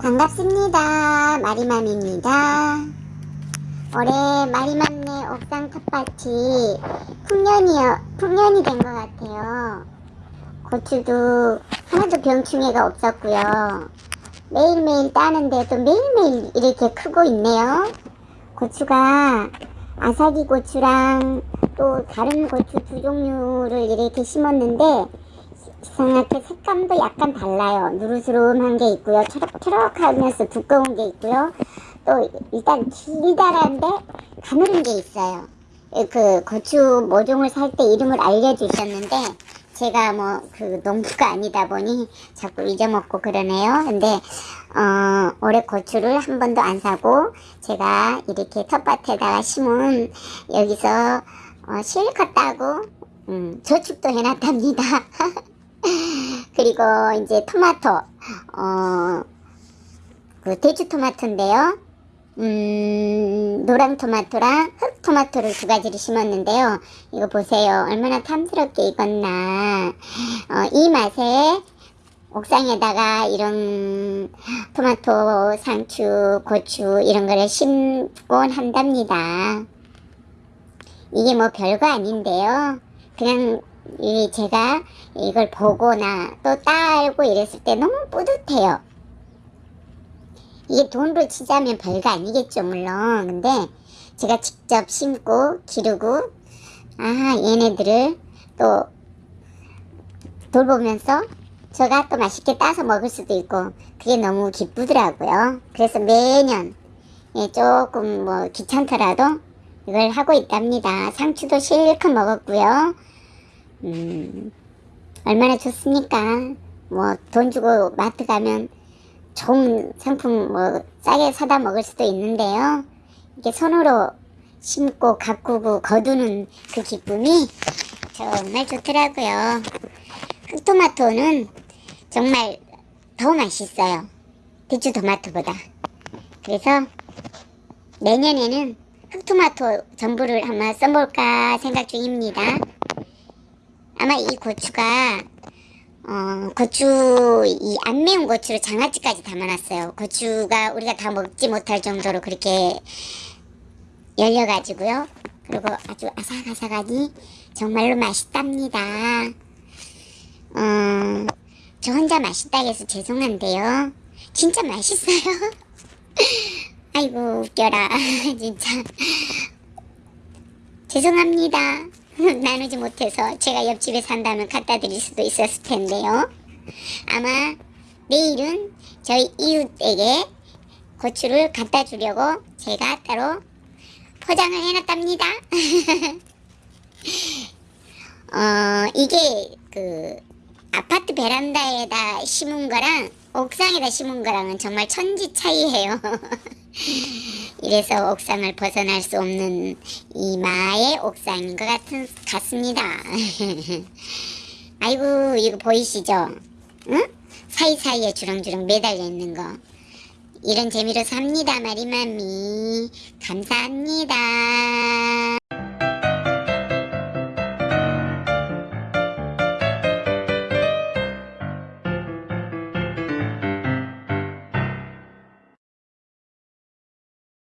반갑습니다. 마리맘입니다. 올해 마리맘네 옥상 텃밭이 풍년이요, 풍년이 된 것 같아요. 고추도 하나도 병충해가 없었고요. 매일매일 따는데도 매일매일 이렇게 크고 있네요. 고추가 아사기 고추랑 또 다른 고추 두 종류를 이렇게 심었는데 이상하게 색감도 약간 달라요. 누르스름한 게 있고요. 초록초록하면서 두꺼운 게 있고요. 또 일단 길다란데 가늘은 게 있어요. 그 고추 모종을 살 때 이름을 알려주셨는데 제가 뭐 그 농부가 아니다 보니 자꾸 잊어먹고 그러네요. 근데 어, 올해 고추를 한 번도 안 사고 제가 이렇게 텃밭에다가 심은 여기서 어, 실컷 따고 음, 저축도 해놨답니다. 그리고 이제 토마토 어, 그 대추 토마토인데요. 음, 노랑 토마토랑 흑 토마토를 두 가지를 심었는데요. 이거 보세요. 얼마나 탐스럽게 익었나. 어, 이 맛에 옥상에다가 이런 토마토, 상추, 고추 이런 거를 심곤 한답니다. 이게 뭐 별거 아닌데요. 그냥 이 제가 이걸 보거나 또 딸고 이랬을 때 너무 뿌듯해요. 이게 돈으로 치자면 별거 아니겠죠 물론. 근데 제가 직접 심고 기르고 아 얘네들을 또 돌보면서 제가 또 맛있게 따서 먹을 수도 있고 그게 너무 기쁘더라고요. 그래서 매년 예, 조금 뭐 귀찮더라도 이걸 하고 있답니다. 상추도 실컷 먹었고요 음, 얼마나 좋습니까 뭐 돈 주고 마트 가면 좋은 상품 뭐 싸게 사다 먹을 수도 있는데요. 이게 손으로 심고 가꾸고 거두는 그 기쁨이 정말 좋더라고요. 흑토마토는 정말 더 맛있어요. 대추 토마토보다. 그래서 내년에는 흑토마토 전부를 한번 써볼까 생각 중입니다. 아마 이 고추가 어, 고추, 이 안 매운 고추를 장아찌까지 담아놨어요. 고추가 우리가 다 먹지 못할 정도로 그렇게 열려가지고요. 그리고 아주 아삭아삭하니 정말로 맛있답니다. 어, 저 혼자 맛있다 해서 죄송한데요. 진짜 맛있어요. 아이고, 웃겨라. 진짜. 죄송합니다. 나누지 못해서 제가 옆집에 산다면 갖다 드릴 수도 있었을 텐데요. 아마 내일은 저희 이웃에게 고추를 갖다 주려고 제가 따로 포장을 해놨답니다. 어, 이게 그 아파트 베란다에다 심은 거랑 옥상에다 심은 거랑은 정말 천지 차이예요. 이래서 옥상을 벗어날 수 없는 이마의 옥상인 것 같은, 같습니다. 아이고 이거 보이시죠? 응? 사이사이에 주렁주렁 매달려 있는 거. 이런 재미로 삽니다 마리맘이. 감사합니다.